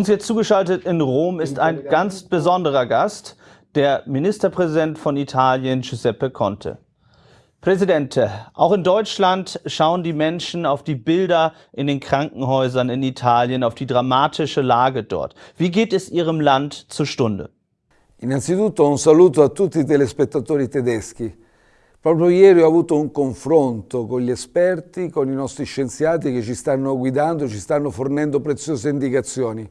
Uns jetzt zugeschaltet in Rom ist ein ganz besonderer Gast, der Ministerpräsident von Italien, Giuseppe Conte. Präsident, auch in Deutschland schauen die Menschen auf die Bilder in den Krankenhäusern in Italien, auf die dramatische Lage dort. Wie geht es Ihrem Land zur Stunde? Innanzitutto un saluto a tutti i telespettatori tedeschi. Proprio ieri ho avuto un confronto con gli esperti, con i nostri scienziati che ci stanno guidando, ci stanno fornendo preziose indicazioni.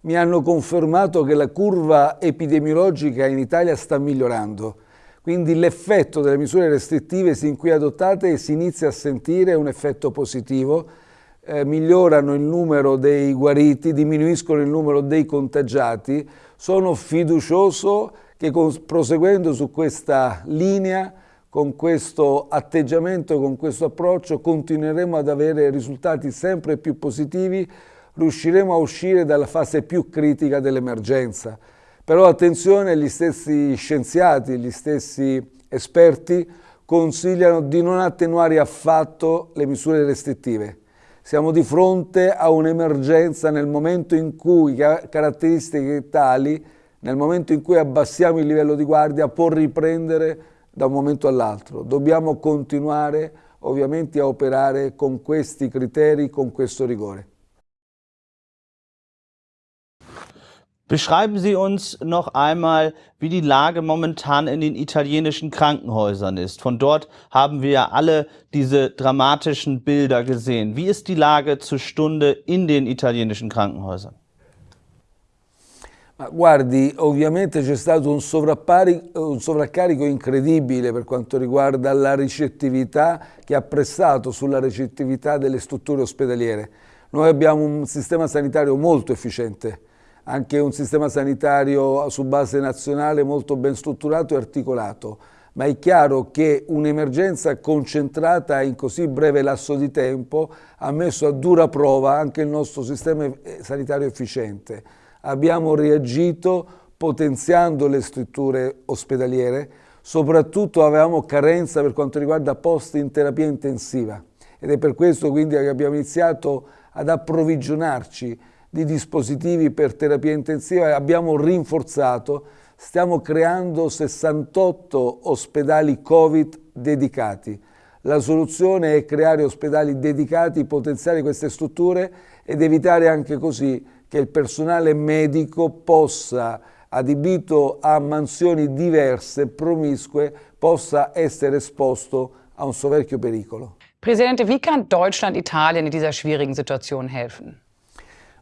Mi hanno confermato che la curva epidemiologica in Italia sta migliorando, quindi l'effetto delle misure restrittive sin qui adottate si inizia a sentire un effetto positivo, eh, migliorano il numero dei guariti, diminuiscono il numero dei contagiati, sono fiducioso che proseguendo su questa linea con questo atteggiamento, con questo approccio, continueremo ad avere risultati sempre più positivi, riusciremo a uscire dalla fase più critica dell'emergenza. Però attenzione, gli stessi scienziati, gli stessi esperti consigliano di non attenuare affatto le misure restrittive. Siamo di fronte a un'emergenza nel momento in cui caratteristiche tali, nel momento in cui abbassiamo il livello di guardia, può riprendere da un momento all'altro. Dobbiamo continuare ovviamente a operare con questi criteri, con questo rigore. Beschreiben Sie uns noch einmal, wie die Lage momentan in den italienischen Krankenhäusern ist. Von dort haben wir ja alle diese dramatischen Bilder gesehen. Wie ist die Lage zur Stunde in den italienischen Krankenhäusern? Ma guardi, ovviamente c'è stato un, un, sovraccarico incredibile per quanto riguarda la ricettività che ha pressato sulla ricettività delle strutture ospedaliere. Noi abbiamo un sistema sanitario molto efficiente, anche un sistema sanitario su base nazionale molto ben strutturato e articolato, ma è chiaro che un'emergenza concentrata in così breve lasso di tempo ha messo a dura prova anche il nostro sistema eh, sanitario efficiente. Abbiamo reagito potenziando le strutture ospedaliere, soprattutto avevamo carenza per quanto riguarda posti in terapia intensiva. Ed è per questo quindi che abbiamo iniziato ad approvvigionarci di dispositivi per terapia intensiva abbiamo rinforzato, stiamo creando 68 ospedali Covid dedicati. La soluzione è creare ospedali dedicati, potenziare queste strutture ed evitare anche così che il personale medico possa, adibito a mansioni diverse, promiscue, possa essere esposto a un soverchio pericolo. Presidente, wie kann Deutschland Italien in dieser schwierigen Situation helfen?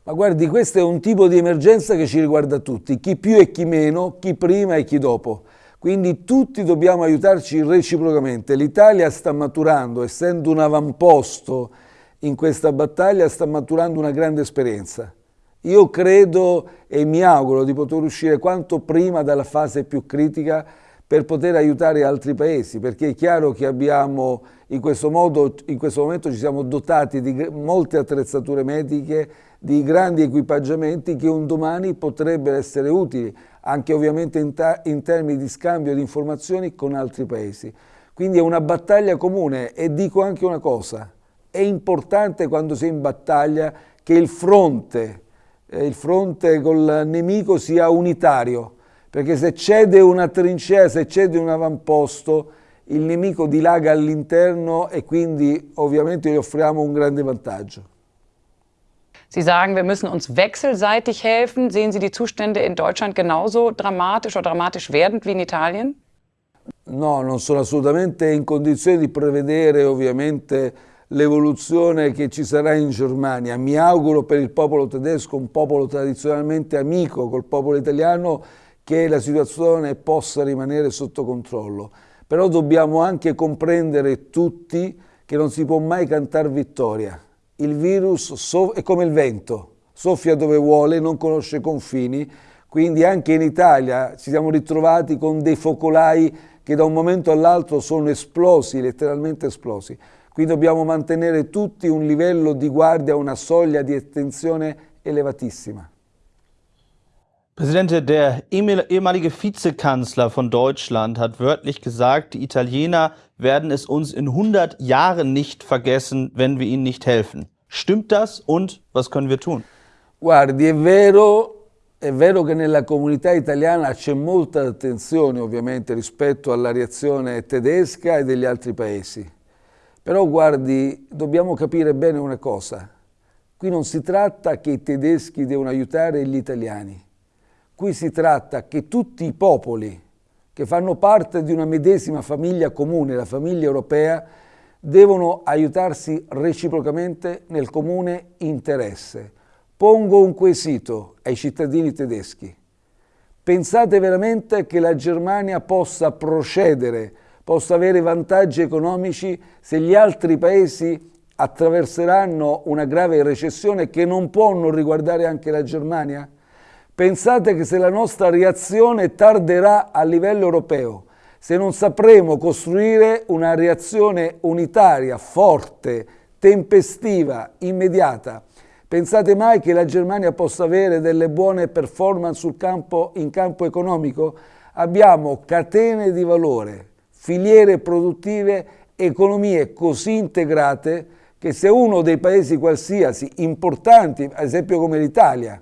Ma guardi, questo è un tipo di emergenza che ci riguarda tutti, chi più e chi meno, chi prima e chi dopo. Quindi tutti dobbiamo aiutarci reciprocamente. L'Italia sta maturando, essendo un avamposto in questa battaglia, sta maturando una grande esperienza. Io credo e mi auguro di poter uscire quanto prima dalla fase più critica per poter aiutare altri paesi, perché è chiaro che abbiamo in questo modo, in questo momento ci siamo dotati di molte attrezzature mediche, di grandi equipaggiamenti che un domani potrebbero essere utili, anche ovviamente in, in termini di scambio di informazioni con altri paesi. Quindi è una battaglia comune e dico anche una cosa, è importante quando si è in battaglia che il fronte eh, il fronte col nemico sia unitario, perché se cede una trincea, se cede un avamposto, il nemico dilaga all'interno e quindi ovviamente gli offriamo un grande vantaggio. Sie sagen, wir müssen uns wechselseitig helfen. Sehen Sie die Zustände in Deutschland genauso dramatisch oder dramatisch werdend wie in Italien? No, non sono assolutamente in condizione di prevedere ovviamente l'evoluzione che ci sarà in Germania. Mi auguro per il popolo tedesco, un popolo tradizionalmente amico col popolo italiano, che la situazione possa rimanere sotto controllo. Però dobbiamo anche comprendere tutti che non si può mai cantare vittoria. Il virus è come il vento, soffia dove vuole, non conosce confini, quindi anche in Italia ci siamo ritrovati con dei focolai che da un momento all'altro sono esplosi, letteralmente esplosi. Qui dobbiamo mantenere tutti un livello di guardia, una soglia di attenzione elevatissima. Präsident, der ehemalige Vizekanzler von Deutschland hat wörtlich gesagt, die Italiener werden es uns in 100 Jahren nicht vergessen, wenn wir ihnen nicht helfen. Stimmt das und was können wir tun? Guardi, è vero, è vero che nella comunità italiana c'è molta attenzione ovviamente rispetto alla reazione tedesca e degli altri paesi. Però guardi, dobbiamo capire bene una cosa. Qui non si tratta che i tedeschi devono aiutare gli italiani. Qui si tratta che tutti i popoli che fanno parte di una medesima famiglia comune, la famiglia europea, devono aiutarsi reciprocamente nel comune interesse. Pongo un quesito ai cittadini tedeschi. Pensate veramente che la Germania possa procedere, possa avere vantaggi economici se gli altri paesi attraverseranno una grave recessione che non può non riguardare anche la Germania? Pensate che se la nostra reazione tarderà a livello europeo, se non sapremo costruire una reazione unitaria, forte, tempestiva, immediata, pensate mai che la Germania possa avere delle buone performance campo, in campo economico? Abbiamo catene di valore, filiere produttive, economie così integrate che se uno dei paesi qualsiasi importanti, ad esempio come l'Italia,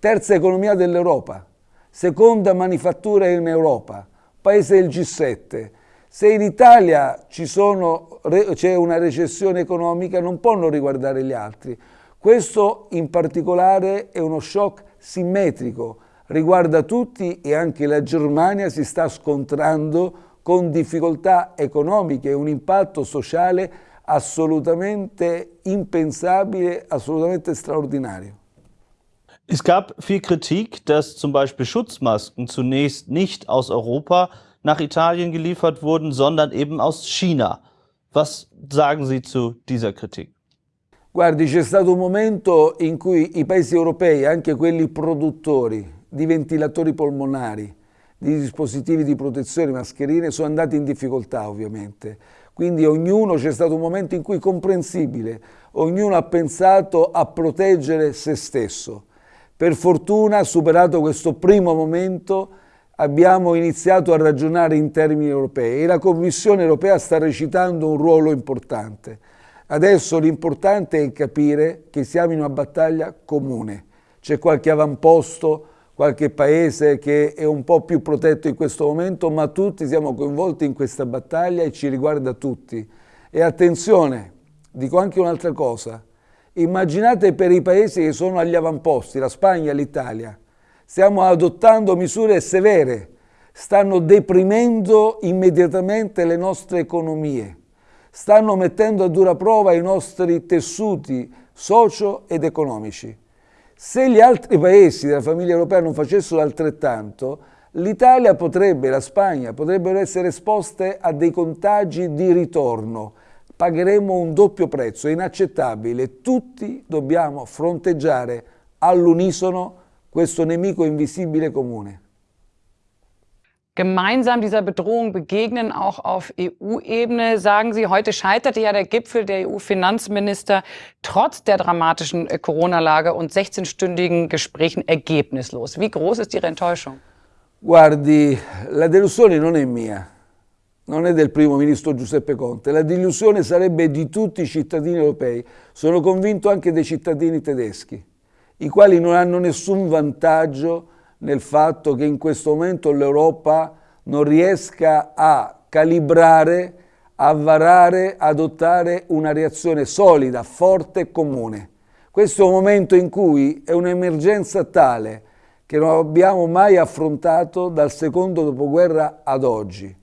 terza economia dell'Europa, seconda manifattura in Europa, paese del G7. Se in Italia c'è una recessione economica non può non riguardare gli altri. Questo in particolare è uno shock simmetrico, riguarda tutti e anche la Germania si sta scontrando con difficoltà economiche e un impatto sociale assolutamente impensabile, assolutamente straordinario. Es gab viel Kritik, dass zum Beispiel Schutzmasken zunächst nicht aus Europa nach Italien geliefert wurden, sondern eben aus China. Was sagen Sie zu dieser Kritik? Guardi, c'è stato un momento in cui i paesi europei, anche quelli produttori di ventilatori polmonari, di dispositivi di protezione, mascherine, sono andati in difficoltà ovviamente. Quindi ognuno, c'è stato un momento in cui comprensibile, ognuno ha pensato a proteggere se stesso. Per fortuna, superato questo primo momento, abbiamo iniziato a ragionare in termini europei e la Commissione europea sta recitando un ruolo importante. Adesso l'importante è capire che siamo in una battaglia comune. C'è qualche avamposto, qualche paese che è un po' più protetto in questo momento, ma tutti siamo coinvolti in questa battaglia e ci riguarda tutti. E attenzione, dico anche un'altra cosa, Immaginate per i paesi che sono agli avamposti, la Spagna e l'Italia. Stiamo adottando misure severe, stanno deprimendo immediatamente le nostre economie, stanno mettendo a dura prova i nostri tessuti socio ed economici. Se gli altri paesi della famiglia europea non facessero altrettanto, l'Italia potrebbe, la Spagna, potrebbero essere esposte a dei contagi di ritorno pagheremo un doppio prezzo, è inaccettabile. Tutti dobbiamo fronteggiare all'unisono questo nemico invisibile comune. Gemeinsam dieser Bedrohung begegnen, auch auf EU-Ebene, sagen Sie. Heute scheiterte ja der Gipfel der EU-Finanzminister trotz der dramatischen Corona-Lage und 16-stündigen Gesprächen ergebnislos. Wie groß ist Ihre Enttäuschung? Guardi, la delusione non è mia. Non è del primo ministro Giuseppe Conte, la delusione sarebbe di tutti i cittadini europei, sono convinto anche dei cittadini tedeschi, i quali non hanno nessun vantaggio nel fatto che in questo momento l'Europa non riesca a calibrare, a varare, adottare una reazione solida, forte e comune. Questo è un momento in cui è un'emergenza tale che non abbiamo mai affrontato dal secondo dopoguerra ad oggi.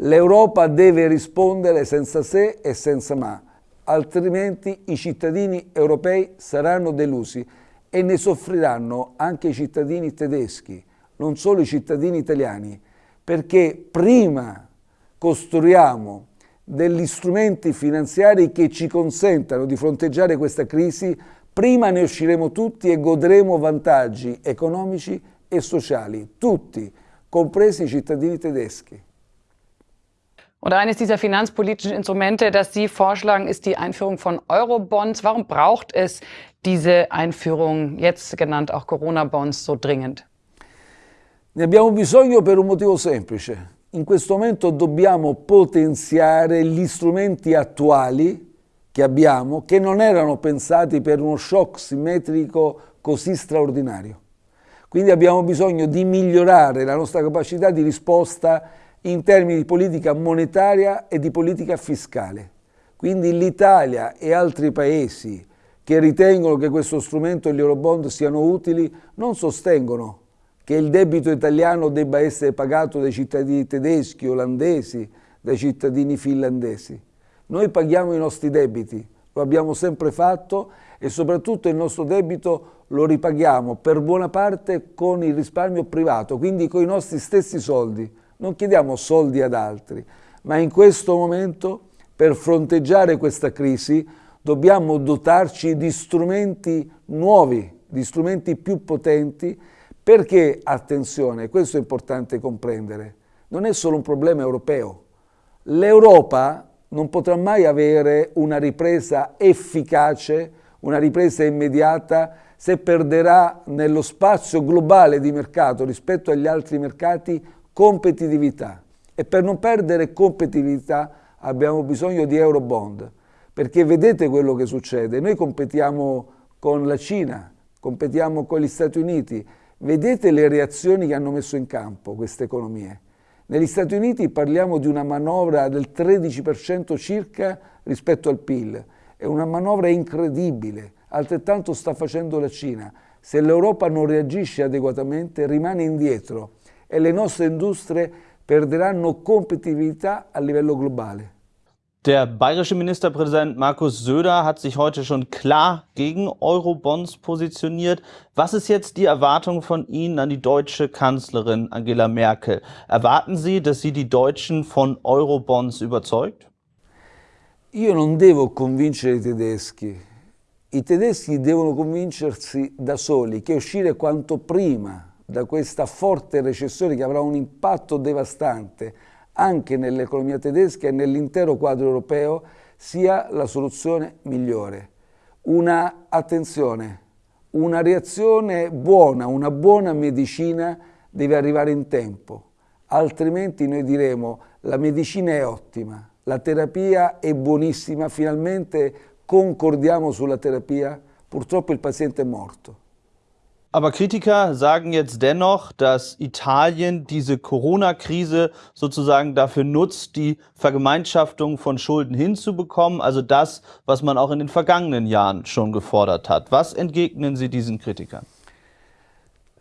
L'Europa deve rispondere senza se e senza ma, altrimenti i cittadini europei saranno delusi e ne soffriranno anche i cittadini tedeschi, non solo i cittadini italiani, perché prima costruiamo degli strumenti finanziari che ci consentano di fronteggiare questa crisi, prima ne usciremo tutti e godremo vantaggi economici e sociali, tutti, compresi i cittadini tedeschi. Und eines dieser finanzpolitischen Instrumente, das Sie vorschlagen, ist die Einführung von Eurobonds. Warum braucht es diese Einführung, jetzt genannt auch Corona-Bonds, so dringend? Ne abbiamo bisogno per un motivo semplice. In questo momento dobbiamo potenziare gli strumenti attuali che abbiamo, che non erano pensati per uno shock simmetrico così straordinario. Quindi abbiamo bisogno di migliorare la nostra capacità di risposta in termini di politica monetaria e di politica fiscale. Quindi l'Italia e altri paesi che ritengono che questo strumento e gli Eurobond siano utili non sostengono che il debito italiano debba essere pagato dai cittadini tedeschi, olandesi, dai cittadini finlandesi. Noi paghiamo i nostri debiti, lo abbiamo sempre fatto e soprattutto il nostro debito lo ripaghiamo per buona parte con il risparmio privato, quindi con i nostri stessi soldi. Non chiediamo soldi ad altri, ma in questo momento per fronteggiare questa crisi dobbiamo dotarci di strumenti nuovi, di strumenti più potenti, perché, attenzione, questo è importante comprendere, non è solo un problema europeo. L'Europa non potrà mai avere una ripresa efficace, una ripresa immediata, se perderà nello spazio globale di mercato rispetto agli altri mercati competitività. E per non perdere competitività abbiamo bisogno di Eurobond, perché vedete quello che succede. Noi competiamo con la Cina, competiamo con gli Stati Uniti, vedete le reazioni che hanno messo in campo queste economie. Negli Stati Uniti parliamo di una manovra del 13% circa rispetto al PIL. È una manovra incredibile, altrettanto sta facendo la Cina. Se l'Europa non reagisce adeguatamente rimane indietro e le nostre industrie perderanno competitività a livello globale. Der bayerische Ministerpräsident Markus Söder hat sich heute schon klar gegen Eurobonds positioniert. Was ist jetzt die Erwartung von Ihnen an die deutsche Kanzlerin Angela Merkel? Erwarten Sie, dass sie die Deutschen von Eurobonds überzeugt? Io non devo convincere i tedeschi. I tedeschi devono convincersi da soli che uscire quanto prima da questa forte recessione che avrà un impatto devastante anche nell'economia tedesca e nell'intero quadro europeo sia la soluzione migliore. Una attenzione, una reazione buona, una buona medicina deve arrivare in tempo, altrimenti noi diremo la medicina è ottima, la terapia è buonissima, finalmente concordiamo sulla terapia, purtroppo il paziente è morto. Aber Kritiker sagen jetzt dennoch, dass Italien diese Corona-Krise sozusagen dafür nutzt, die Vergemeinschaftung von Schulden hinzubekommen, also das, was man auch in den vergangenen Jahren schon gefordert hat. Was entgegnen Sie diesen Kritikern?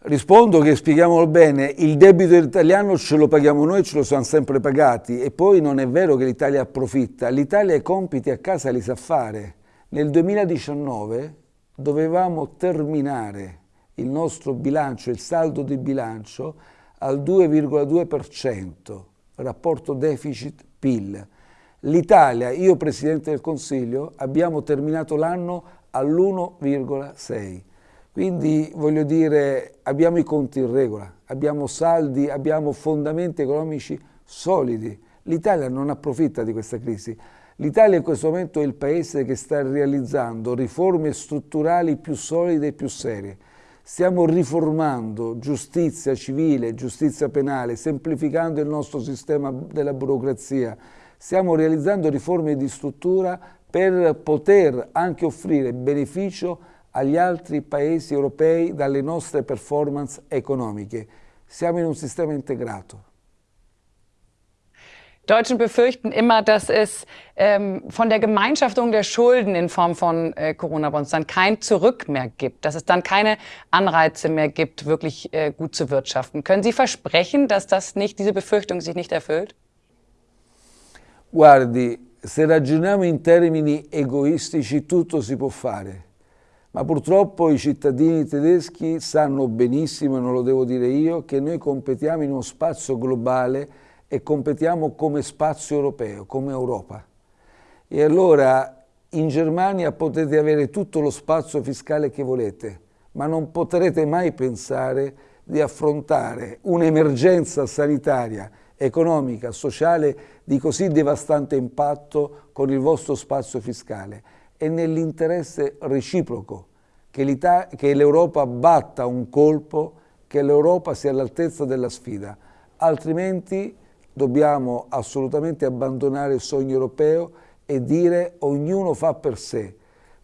Rispondo che spieghiamolo bene, il debito italiano ce lo paghiamo noi, ce lo siamo sempre pagati e poi non è vero che l'Italia approfitta, l'Italia i compiti a casa li sa fare. Nel 2019 dovevamo terminare il nostro bilancio, il saldo di bilancio al 2,2%, rapporto deficit-PIL. L'Italia, io Presidente del Consiglio, abbiamo terminato l'anno all'1,6%. Quindi voglio dire, abbiamo i conti in regola, abbiamo saldi, abbiamo fondamenti economici solidi. L'Italia non approfitta di questa crisi. L'Italia in questo momento è il paese che sta realizzando riforme strutturali più solide e più serie. Stiamo riformando giustizia civile, giustizia penale, semplificando il nostro sistema della burocrazia. Stiamo realizzando riforme di struttura per poter anche offrire beneficio agli altri paesi europei dalle nostre performance economiche. Siamo in un sistema integrato. Deutschen befürchten immer, dass es ähm, von der Gemeinschaftung der Schulden in Form von äh, Corona-Bonds dann kein Zurück mehr gibt, dass es dann keine Anreize mehr gibt, wirklich äh, gut zu wirtschaften. Können Sie versprechen, dass das nicht, diese Befürchtung sich nicht erfüllt? Guardi, se ragioniamo in termini egoistici tutto si può fare, ma purtroppo i cittadini tedeschi sanno benissimo, e non lo devo dire io, che noi competiamo in uno spazio globale e competiamo come spazio europeo, come Europa. E allora in Germania potete avere tutto lo spazio fiscale che volete, ma non potrete mai pensare di affrontare un'emergenza sanitaria, economica, sociale di così devastante impatto con il vostro spazio fiscale. È nell'interesse reciproco che l'Europa batta un colpo, che l'Europa sia all'altezza della sfida, altrimenti dobbiamo assolutamente abbandonare il sogno europeo e dire ognuno fa per sé.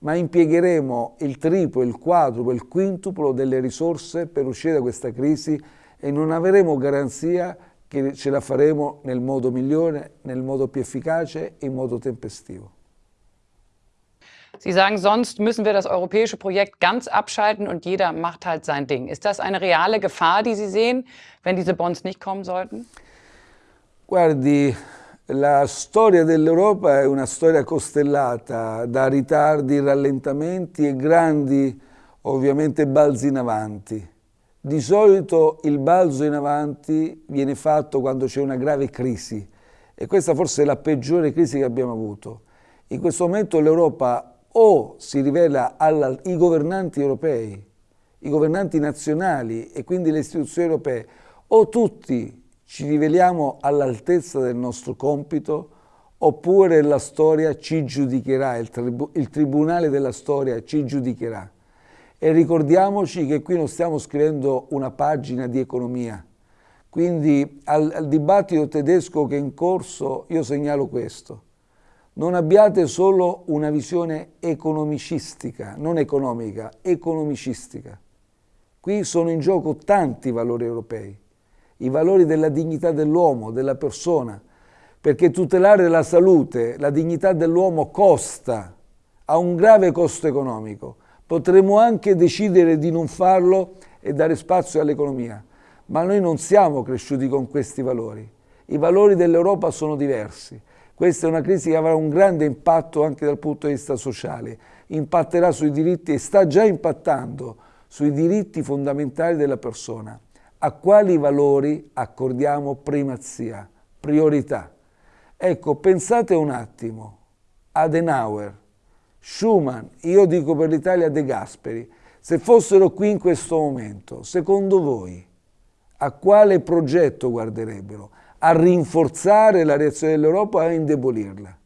ma impiegheremo il triplo, il quadruplo, il quintuplo delle risorse per uscire da questa crisi e non avremo garanzia che ce la faremo nel modo migliore, nel modo più efficace e in modo tempestivo. Sie sagen, sonst müssen wir das europäische Projekt ganz abschalten und jeder macht halt sein Ding. Ist das eine reale Gefahr, die Sie sehen, wenn diese Bonds nicht kommen sollten? Guardi, la storia dell'Europa è una storia costellata da ritardi, rallentamenti e grandi, ovviamente, balzi in avanti. Di solito il balzo in avanti viene fatto quando c'è una grave crisi e questa forse è la peggiore crisi che abbiamo avuto. In questo momento l'Europa o si rivela ai governanti europei, i governanti nazionali e quindi le istituzioni europee, o tutti ci riveliamo all'altezza del nostro compito, oppure la storia ci giudicherà, il, tribu il tribunale della storia ci giudicherà. E ricordiamoci che qui non stiamo scrivendo una pagina di economia. Quindi al, al dibattito tedesco che è in corso io segnalo questo. Non abbiate solo una visione economicistica, non economica, economicistica. Qui sono in gioco tanti valori europei, i valori della dignità dell'uomo, della persona, perché tutelare la salute, la dignità dell'uomo costa, ha un grave costo economico Potremmo anche decidere di non farlo e dare spazio all'economia, ma noi non siamo cresciuti con questi valori. I valori dell'Europa sono diversi. Questa è una crisi che avrà un grande impatto anche dal punto di vista sociale. Impatterà sui diritti e sta già impattando sui diritti fondamentali della persona. A quali valori accordiamo primazia, priorità? Ecco, pensate un attimo. Adenauer, Schumann, io dico per l'Italia De Gasperi, se fossero qui in questo momento, secondo voi, a quale progetto guarderebbero? A rinforzare la reazione dell'Europa o a indebolirla?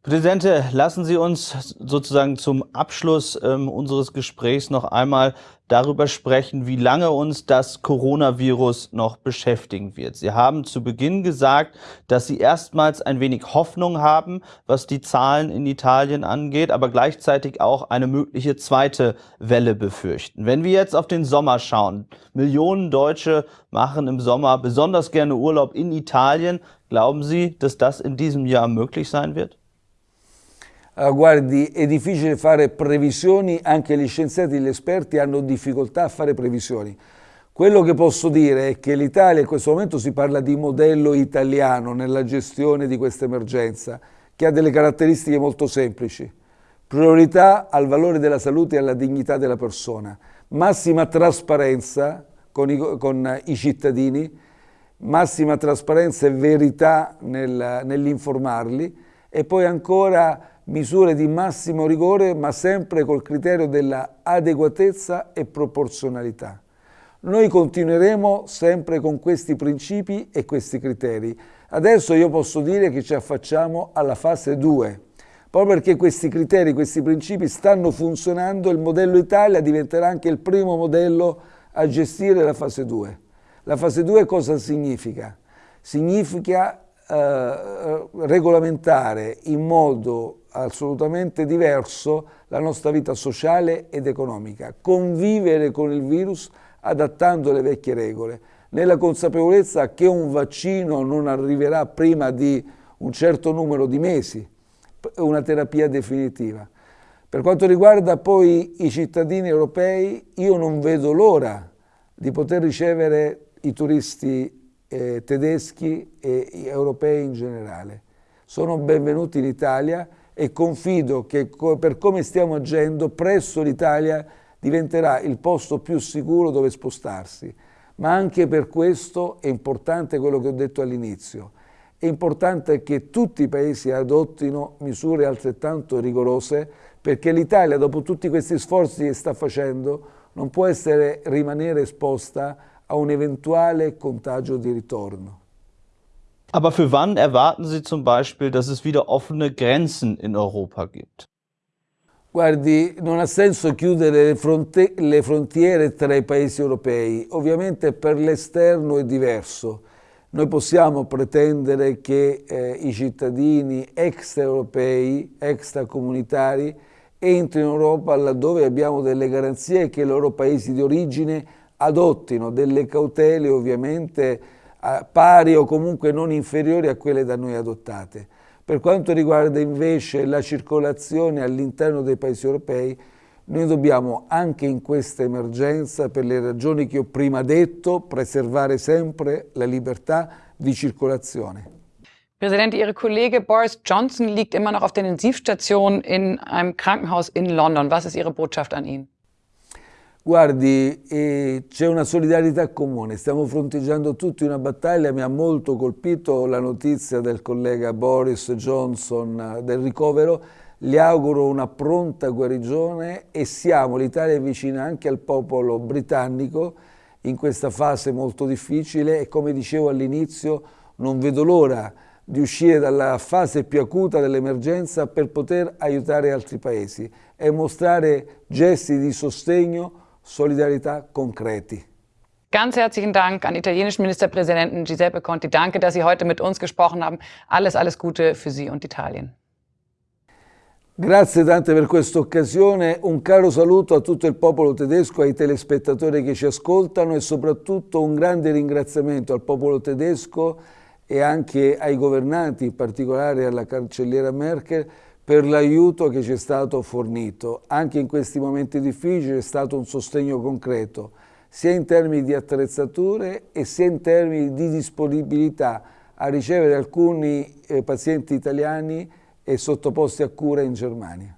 Präsident, lassen Sie uns sozusagen zum Abschluss ähm, unseres Gesprächs noch einmal darüber sprechen, wie lange uns das Coronavirus noch beschäftigen wird. Sie haben zu Beginn gesagt, dass Sie erstmals ein wenig Hoffnung haben, was die Zahlen in Italien angeht, aber gleichzeitig auch eine mögliche zweite Welle befürchten. Wenn wir jetzt auf den Sommer schauen, Millionen Deutsche machen im Sommer besonders gerne Urlaub in Italien. Glauben Sie, dass das in diesem Jahr möglich sein wird? Uh, guardi, è difficile fare previsioni, anche gli scienziati e gli esperti hanno difficoltà a fare previsioni. Quello che posso dire è che l'Italia in questo momento si parla di modello italiano nella gestione di questa emergenza, che ha delle caratteristiche molto semplici. Priorità al valore della salute e alla dignità della persona, massima trasparenza con i, con i cittadini, massima trasparenza e verità nel, nell'informarli e poi ancora misure di massimo rigore ma sempre col criterio della adeguatezza e proporzionalità. Noi continueremo sempre con questi principi e questi criteri. Adesso io posso dire che ci affacciamo alla fase 2. Proprio perché questi criteri, questi principi stanno funzionando, il modello Italia diventerà anche il primo modello a gestire la fase 2. La fase 2 cosa significa? Significa eh, regolamentare in modo assolutamente diverso la nostra vita sociale ed economica, convivere con il virus adattando le vecchie regole, nella consapevolezza che un vaccino non arriverà prima di un certo numero di mesi, una terapia definitiva. Per quanto riguarda poi i cittadini europei, io non vedo l'ora di poter ricevere i turisti eh, tedeschi e europei in generale. Sono benvenuti in Italia e confido che per come stiamo agendo presso l'Italia diventerà il posto più sicuro dove spostarsi. Ma anche per questo è importante quello che ho detto all'inizio. È importante che tutti i paesi adottino misure altrettanto rigorose perché l'Italia, dopo tutti questi sforzi che sta facendo, non può essere, rimanere esposta a un eventuale contagio di ritorno. Aber für wann erwarten Sie zum Beispiel, dass es wieder offene Grenzen in Europa gibt? Guardi, non ha senso chiudere le, fronte le frontiere tra i paesi europei. Ovviamente per l'esterno è diverso. Noi possiamo pretendere che eh, i cittadini extraeuropei, extracomunitari, entri in Europa laddove abbiamo delle garanzie che i loro paesi di origine adottino delle cautele ovviamente pari o comunque non inferiori a quelle da noi adottate. Per quanto riguarda invece la circolazione all'interno dei paesi europei, noi dobbiamo anche in questa emergenza, per le ragioni che ho prima detto, preservare sempre la libertà di circolazione. Präsident, Ihre Kollege Boris Johnson liegt immer noch auf der Intensivstation in einem Krankenhaus in London. Was ist Ihre Botschaft an ihn? Guardi, eh, c'è una solidarietà comune, stiamo fronteggiando tutti una battaglia, mi ha molto colpito la notizia del collega Boris Johnson eh, del ricovero, gli auguro una pronta guarigione e siamo, l'Italia è vicina anche al popolo britannico in questa fase molto difficile. E come dicevo all'inizio non vedo l'ora di uscire dalla fase più acuta dell'emergenza per poter aiutare altri paesi e mostrare gesti di sostegno Solidarität konkreti. Ganz herzlichen Dank an italienischen Ministerpräsidenten Giuseppe Conti. Danke, dass Sie heute mit uns gesprochen haben. Alles, alles Gute für Sie und Italien. Grazie tante per questa occasione, un caro saluto a tutto il popolo tedesco, ai telespettatori che ci ascoltano e soprattutto un grande ringraziamento al popolo tedesco e anche ai governanti, in particolare alla cancelliera Merkel, per l'aiuto che ci è stato fornito. Anche in questi momenti difficili è stato un sostegno concreto, sia in termini di attrezzature e sia in termini di disponibilità a ricevere alcuni eh, pazienti italiani e sottoposti a cura in Germania.